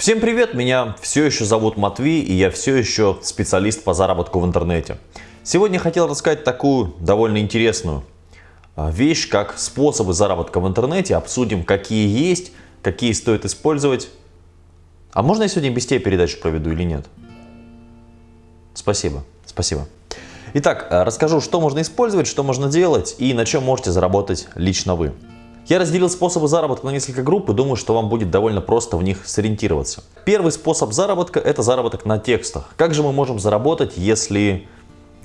Всем привет, меня все еще зовут Матвей и я все еще специалист по заработку в интернете. Сегодня хотел рассказать такую довольно интересную а, вещь, как способы заработка в интернете. Обсудим, какие есть, какие стоит использовать. А можно я сегодня без тебя передачу проведу или нет? Спасибо, спасибо. Итак, а, расскажу, что можно использовать, что можно делать и на чем можете заработать лично вы. Я разделил способы заработка на несколько групп и думаю, что вам будет довольно просто в них сориентироваться. Первый способ заработка – это заработок на текстах. Как же мы можем заработать, если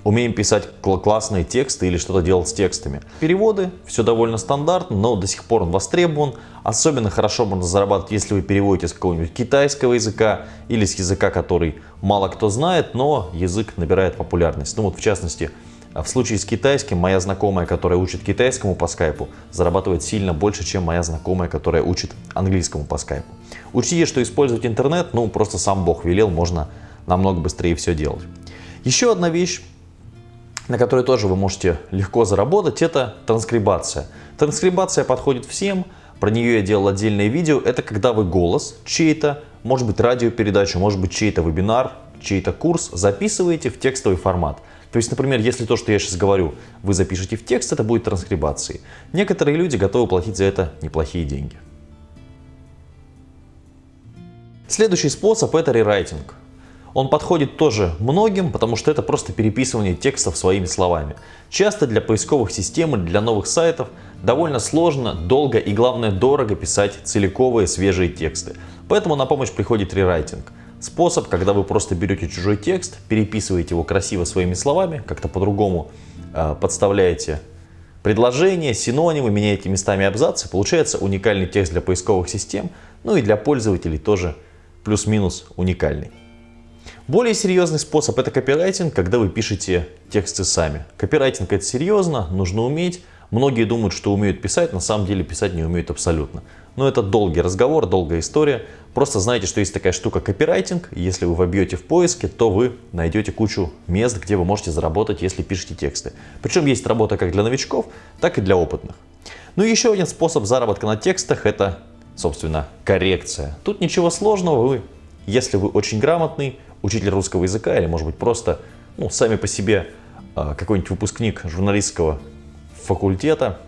умеем писать классные тексты или что-то делать с текстами. Переводы, все довольно стандартно, но до сих пор он востребован. Особенно хорошо можно зарабатывать, если вы переводите с какого-нибудь китайского языка или с языка, который мало кто знает, но язык набирает популярность. Ну вот в частности, в случае с китайским, моя знакомая, которая учит китайскому по скайпу, зарабатывает сильно больше, чем моя знакомая, которая учит английскому по скайпу. Учтите, что использовать интернет, ну просто сам Бог велел, можно намного быстрее все делать. Еще одна вещь, на которой тоже вы можете легко заработать, это транскрибация. Транскрибация подходит всем, про нее я делал отдельное видео. Это когда вы голос чей-то, может быть радиопередачу, может быть чей-то вебинар, чей-то курс записываете в текстовый формат. То есть, например, если то, что я сейчас говорю, вы запишете в текст, это будет транскрибацией. Некоторые люди готовы платить за это неплохие деньги. Следующий способ это рерайтинг. Он подходит тоже многим, потому что это просто переписывание текстов своими словами. Часто для поисковых систем или для новых сайтов довольно сложно, долго и главное дорого писать целиковые свежие тексты. Поэтому на помощь приходит рерайтинг. Способ, когда вы просто берете чужой текст, переписываете его красиво своими словами, как-то по-другому э, подставляете предложения, синонимы, меняете местами абзацы, получается уникальный текст для поисковых систем, ну и для пользователей тоже плюс-минус уникальный. Более серьезный способ это копирайтинг, когда вы пишете тексты сами. Копирайтинг это серьезно, нужно уметь. Многие думают, что умеют писать, на самом деле писать не умеют абсолютно. Но это долгий разговор, долгая история. Просто знайте, что есть такая штука копирайтинг. Если вы вобьете в поиске, то вы найдете кучу мест, где вы можете заработать, если пишете тексты. Причем есть работа как для новичков, так и для опытных. Ну и еще один способ заработка на текстах это, собственно, коррекция. Тут ничего сложного, вы, если вы очень грамотный, учитель русского языка или, может быть, просто ну, сами по себе а, какой-нибудь выпускник журналистского факультета,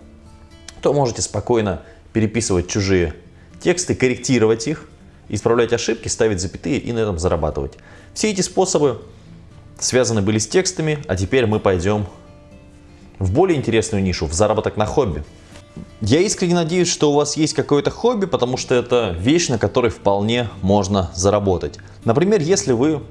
то можете спокойно переписывать чужие тексты, корректировать их, исправлять ошибки, ставить запятые и на этом зарабатывать. Все эти способы связаны были с текстами, а теперь мы пойдем в более интересную нишу, в заработок на хобби. Я искренне надеюсь, что у вас есть какое-то хобби, потому что это вещь, на которой вполне можно заработать. Например, если вы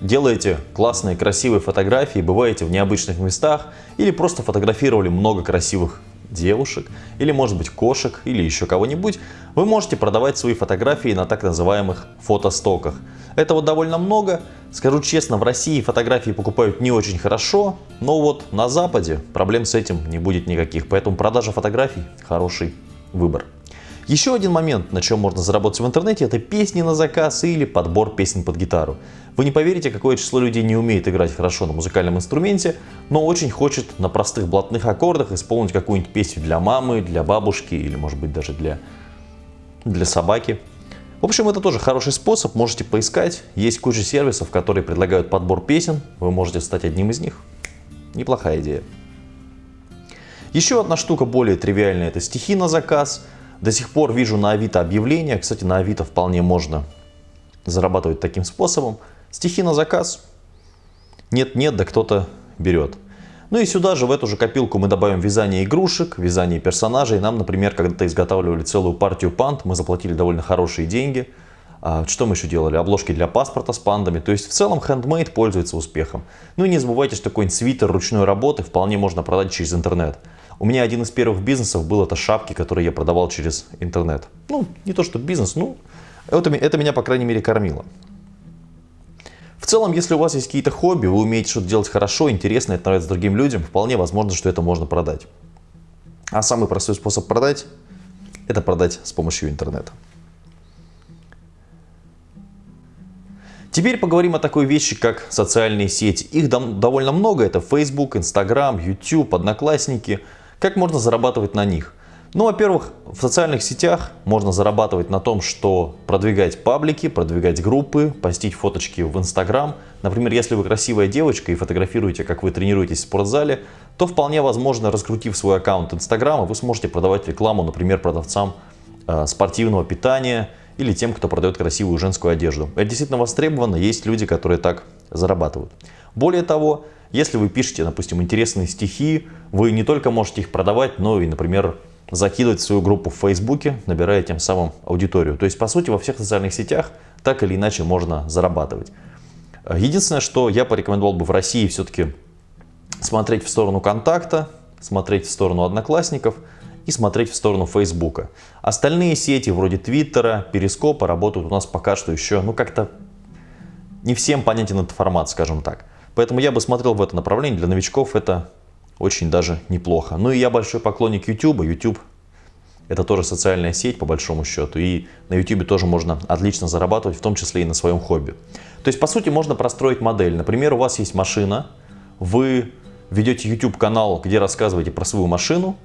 делаете классные, красивые фотографии, бываете в необычных местах или просто фотографировали много красивых девушек, или может быть кошек, или еще кого-нибудь, вы можете продавать свои фотографии на так называемых фотостоках. Этого довольно много. Скажу честно, в России фотографии покупают не очень хорошо, но вот на Западе проблем с этим не будет никаких. Поэтому продажа фотографий – хороший выбор. Еще один момент, на чем можно заработать в интернете, это песни на заказ или подбор песен под гитару. Вы не поверите, какое число людей не умеет играть хорошо на музыкальном инструменте, но очень хочет на простых блатных аккордах исполнить какую-нибудь песню для мамы, для бабушки или может быть даже для, для собаки. В общем, это тоже хороший способ, можете поискать. Есть куча сервисов, которые предлагают подбор песен, вы можете стать одним из них. Неплохая идея. Еще одна штука более тривиальная, это стихи на заказ. До сих пор вижу на Авито объявления, кстати, на Авито вполне можно зарабатывать таким способом. Стихи на заказ. Нет-нет, да кто-то берет. Ну и сюда же, в эту же копилку мы добавим вязание игрушек, вязание персонажей. Нам, например, когда-то изготавливали целую партию панд, мы заплатили довольно хорошие деньги. А, что мы еще делали? Обложки для паспорта с пандами. То есть в целом handmade пользуется успехом. Ну и не забывайте, что какой-нибудь свитер ручной работы вполне можно продать через интернет. У меня один из первых бизнесов был это шапки, которые я продавал через интернет. Ну, не то что бизнес, ну, это, это меня, по крайней мере, кормило. В целом, если у вас есть какие-то хобби, вы умеете что-то делать хорошо, интересно, это нравится другим людям, вполне возможно, что это можно продать. А самый простой способ продать – это продать с помощью интернета. Теперь поговорим о такой вещи, как социальные сети. Их довольно много. Это Facebook, Instagram, YouTube, Одноклассники – как можно зарабатывать на них? Ну, во-первых, в социальных сетях можно зарабатывать на том, что продвигать паблики, продвигать группы, постить фоточки в Инстаграм. Например, если вы красивая девочка и фотографируете, как вы тренируетесь в спортзале, то вполне возможно, раскрутив свой аккаунт Инстаграма, вы сможете продавать рекламу, например, продавцам э, спортивного питания или тем, кто продает красивую женскую одежду. Это действительно востребовано, есть люди, которые так зарабатывают. Более того, если вы пишете, допустим, интересные стихи, вы не только можете их продавать, но и, например, закидывать в свою группу в Фейсбуке, набирая тем самым аудиторию. То есть, по сути, во всех социальных сетях так или иначе можно зарабатывать. Единственное, что я порекомендовал бы в России все-таки смотреть в сторону контакта, смотреть в сторону одноклассников и смотреть в сторону Фейсбука. Остальные сети вроде Твиттера, Перископа работают у нас пока что еще, ну как-то не всем понятен этот формат, скажем так. Поэтому я бы смотрел в это направление. Для новичков это очень даже неплохо. Ну и я большой поклонник YouTube. YouTube это тоже социальная сеть по большому счету. И на YouTube тоже можно отлично зарабатывать, в том числе и на своем хобби. То есть по сути можно простроить модель. Например, у вас есть машина, вы ведете YouTube канал, где рассказываете про свою машину,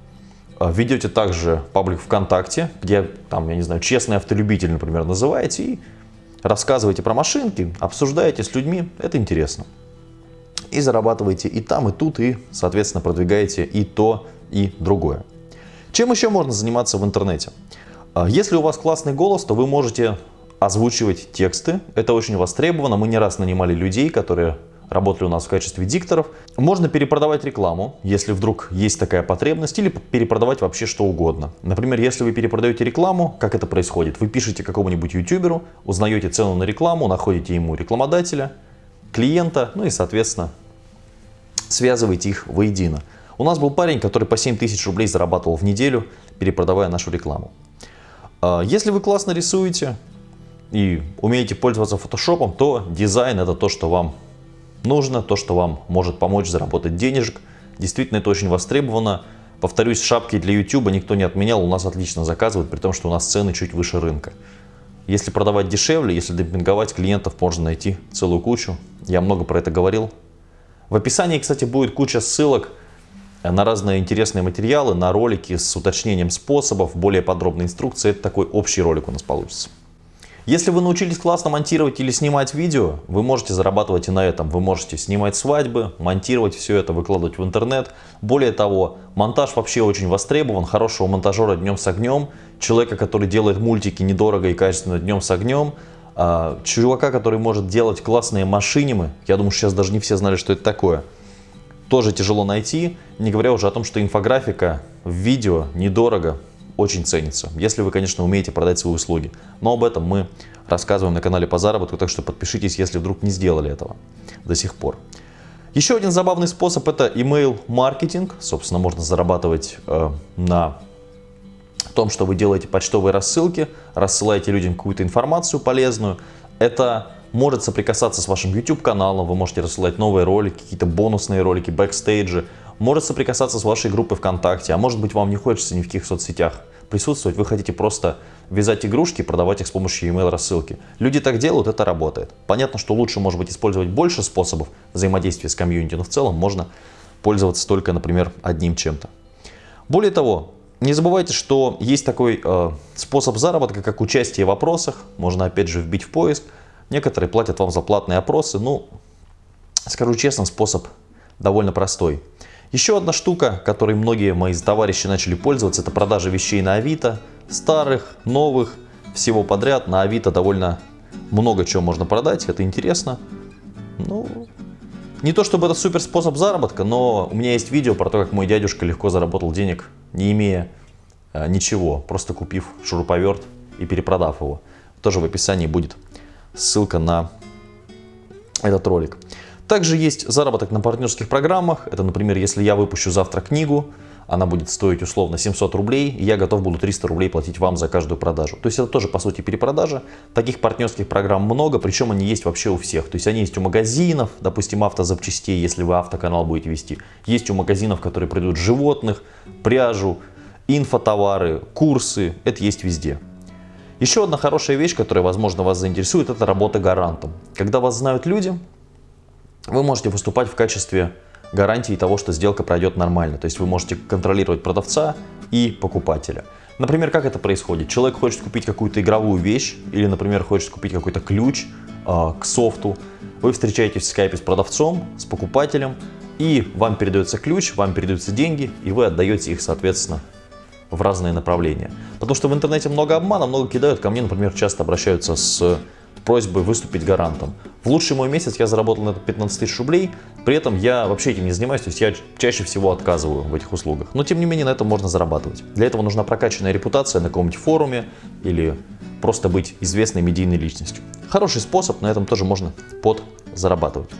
ведете также паблик ВКонтакте, где там, я не знаю, честный автолюбитель, например, называете и рассказываете про машинки, обсуждаете с людьми, это интересно и зарабатываете и там, и тут, и, соответственно, продвигаете и то, и другое. Чем еще можно заниматься в интернете? А, если у вас классный голос, то вы можете озвучивать тексты. Это очень востребовано. Мы не раз нанимали людей, которые работали у нас в качестве дикторов. Можно перепродавать рекламу, если вдруг есть такая потребность, или перепродавать вообще что угодно. Например, если вы перепродаете рекламу, как это происходит? Вы пишете какому-нибудь ютуберу, узнаете цену на рекламу, находите ему рекламодателя, клиента, ну и, соответственно, связывайте их воедино. У нас был парень, который по 7 тысяч рублей зарабатывал в неделю, перепродавая нашу рекламу. А, если вы классно рисуете и умеете пользоваться фотошопом, то дизайн это то, что вам нужно, то, что вам может помочь заработать денежек. Действительно, это очень востребовано. Повторюсь, шапки для YouTube никто не отменял, у нас отлично заказывают, при том, что у нас цены чуть выше рынка. Если продавать дешевле, если демпинговать клиентов, можно найти целую кучу. Я много про это говорил. В описании, кстати, будет куча ссылок на разные интересные материалы, на ролики с уточнением способов, более подробной инструкции. Это такой общий ролик у нас получится. Если вы научились классно монтировать или снимать видео, вы можете зарабатывать и на этом. Вы можете снимать свадьбы, монтировать все это, выкладывать в интернет. Более того, монтаж вообще очень востребован. Хорошего монтажера днем с огнем, человека, который делает мультики недорого и качественно днем с огнем, а, чувака, который может делать классные машинимы. Я думаю, сейчас даже не все знали, что это такое. Тоже тяжело найти, не говоря уже о том, что инфографика в видео недорого, очень ценится, если вы, конечно, умеете продать свои услуги. Но об этом мы рассказываем на канале по заработку, так что подпишитесь, если вдруг не сделали этого до сих пор. Еще один забавный способ это email маркетинг. Собственно, можно зарабатывать э, на том, что вы делаете почтовые рассылки, рассылаете людям какую-то информацию полезную. Это может соприкасаться с вашим YouTube каналом, вы можете рассылать новые ролики, какие-то бонусные ролики, бэкстейджи, может соприкасаться с вашей группой ВКонтакте, а может быть вам не хочется ни в каких соцсетях присутствовать, вы хотите просто вязать игрушки продавать их с помощью email рассылки. Люди так делают, это работает. Понятно, что лучше может быть использовать больше способов взаимодействия с комьюнити, но в целом можно пользоваться только, например, одним чем-то. Более того, не забывайте, что есть такой э, способ заработка, как участие в опросах. Можно опять же вбить в поиск. Некоторые платят вам за платные опросы. Ну, скажу честно, способ довольно простой. Еще одна штука, которой многие мои товарищи начали пользоваться, это продажа вещей на Авито. Старых, новых, всего подряд. На Авито довольно много чего можно продать, это интересно. Ну, не то чтобы это супер способ заработка, но у меня есть видео про то, как мой дядюшка легко заработал денег, не имея э, ничего, просто купив шуруповерт и перепродав его. Тоже в описании будет ссылка на этот ролик. Также есть заработок на партнерских программах. Это, например, если я выпущу завтра книгу, она будет стоить условно 700 рублей, и я готов буду 300 рублей платить вам за каждую продажу. То есть это тоже, по сути, перепродажа. Таких партнерских программ много, причем они есть вообще у всех. То есть они есть у магазинов, допустим, автозапчастей, если вы автоканал будете вести. Есть у магазинов, которые придут животных, пряжу, инфотовары, курсы. Это есть везде. Еще одна хорошая вещь, которая, возможно, вас заинтересует, это работа гарантом. Когда вас знают люди, вы можете выступать в качестве гарантией того, что сделка пройдет нормально. То есть вы можете контролировать продавца и покупателя. Например, как это происходит? Человек хочет купить какую-то игровую вещь или, например, хочет купить какой-то ключ э, к софту. Вы встречаетесь в скайпе с продавцом, с покупателем, и вам передается ключ, вам передаются деньги, и вы отдаете их, соответственно, в разные направления. Потому что в интернете много обмана, много кидают. Ко мне, например, часто обращаются с просьбой выступить гарантом. В лучший мой месяц я заработал на это 15 тысяч рублей, при этом я вообще этим не занимаюсь, то есть я чаще всего отказываю в этих услугах. Но тем не менее на этом можно зарабатывать. Для этого нужна прокачанная репутация на каком-нибудь форуме или просто быть известной медийной личностью. Хороший способ, на этом тоже можно подзарабатывать.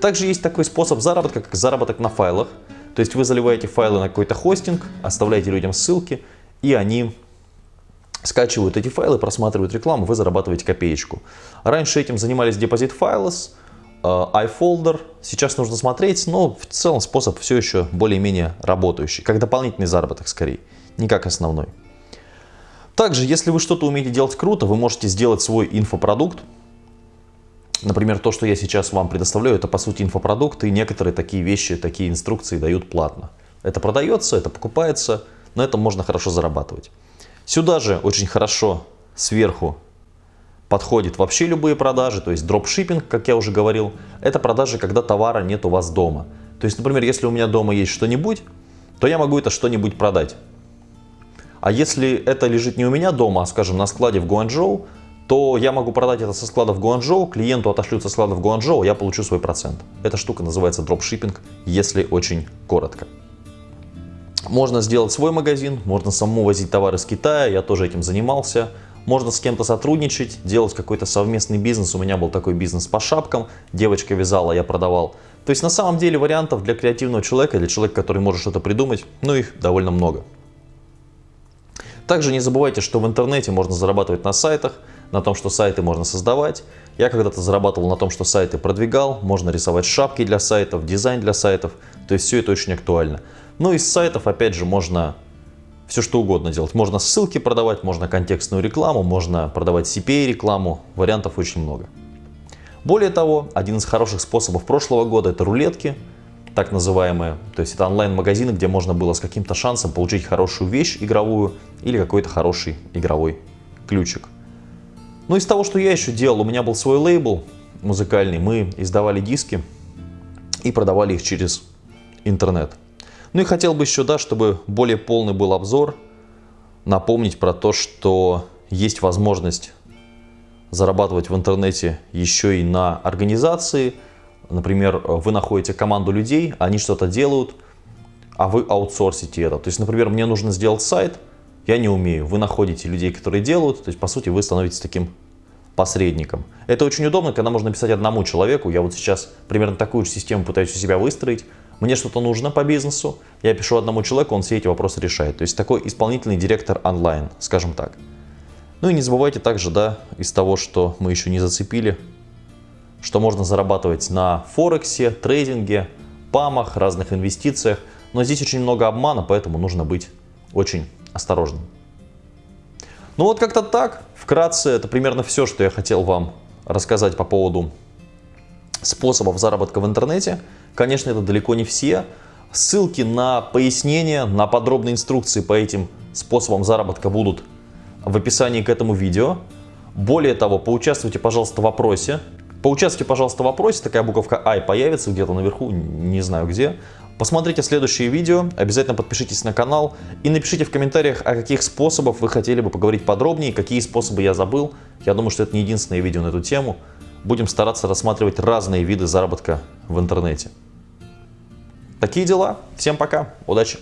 Также есть такой способ заработка, как заработок на файлах. То есть вы заливаете файлы на какой-то хостинг, оставляете людям ссылки, и они скачивают эти файлы, просматривают рекламу, вы зарабатываете копеечку. Раньше этим занимались Deposit Files, э, iFolder. Сейчас нужно смотреть, но в целом способ все еще более-менее работающий, как дополнительный заработок скорее, не как основной. Также, если вы что-то умеете делать круто, вы можете сделать свой инфопродукт. Например, то, что я сейчас вам предоставляю, это по сути инфопродукт, и некоторые такие вещи, такие инструкции дают платно. Это продается, это покупается, но это можно хорошо зарабатывать. Сюда же очень хорошо сверху подходит вообще любые продажи, то есть дропшиппинг, как я уже говорил, это продажи, когда товара нет у вас дома. То есть, например, если у меня дома есть что-нибудь, то я могу это что-нибудь продать. А если это лежит не у меня дома, а, скажем, на складе в Гуанчжоу, то я могу продать это со склада в Гуанчжоу, клиенту отошлют со склада в Гуанчжоу, я получу свой процент. Эта штука называется дропшиппинг, если очень коротко. Можно сделать свой магазин, можно самому возить товары с Китая, я тоже этим занимался. Можно с кем-то сотрудничать, делать какой-то совместный бизнес. У меня был такой бизнес по шапкам, девочка вязала, я продавал. То есть на самом деле вариантов для креативного человека, для человека, который может что-то придумать, ну их довольно много. Также не забывайте, что в интернете можно зарабатывать на сайтах, на том, что сайты можно создавать. Я когда-то зарабатывал на том, что сайты продвигал, можно рисовать шапки для сайтов, дизайн для сайтов, то есть все это очень актуально. Ну, из сайтов, опять же, можно все что угодно делать. Можно ссылки продавать, можно контекстную рекламу, можно продавать CPA-рекламу. Вариантов очень много. Более того, один из хороших способов прошлого года – это рулетки, так называемые. То есть это онлайн-магазины, где можно было с каким-то шансом получить хорошую вещь игровую или какой-то хороший игровой ключик. Ну, из того, что я еще делал, у меня был свой лейбл музыкальный. Мы издавали диски и продавали их через интернет. Ну и хотел бы еще, да, чтобы более полный был обзор, напомнить про то, что есть возможность зарабатывать в интернете еще и на организации. Например, вы находите команду людей, они что-то делают, а вы аутсорсите это. То есть, например, мне нужно сделать сайт, я не умею. Вы находите людей, которые делают, то есть, по сути, вы становитесь таким посредником. Это очень удобно, когда можно написать одному человеку. Я вот сейчас примерно такую же систему пытаюсь у себя выстроить. Мне что-то нужно по бизнесу, я пишу одному человеку, он все эти вопросы решает. То есть такой исполнительный директор онлайн, скажем так. Ну и не забывайте также, да, из того, что мы еще не зацепили, что можно зарабатывать на Форексе, трейдинге, памах, разных инвестициях. Но здесь очень много обмана, поэтому нужно быть очень осторожным. Ну вот как-то так. Вкратце, это примерно все, что я хотел вам рассказать по поводу способов заработка в интернете. Конечно, это далеко не все. Ссылки на пояснения, на подробные инструкции по этим способам заработка будут в описании к этому видео. Более того, поучаствуйте, пожалуйста, в вопросе. Поучаствуйте, пожалуйста, в вопросе, такая буковка I появится где-то наверху, не знаю где. Посмотрите следующие видео, обязательно подпишитесь на канал и напишите в комментариях, о каких способах вы хотели бы поговорить подробнее, какие способы я забыл. Я думаю, что это не единственное видео на эту тему. Будем стараться рассматривать разные виды заработка в интернете. Такие дела. Всем пока. Удачи.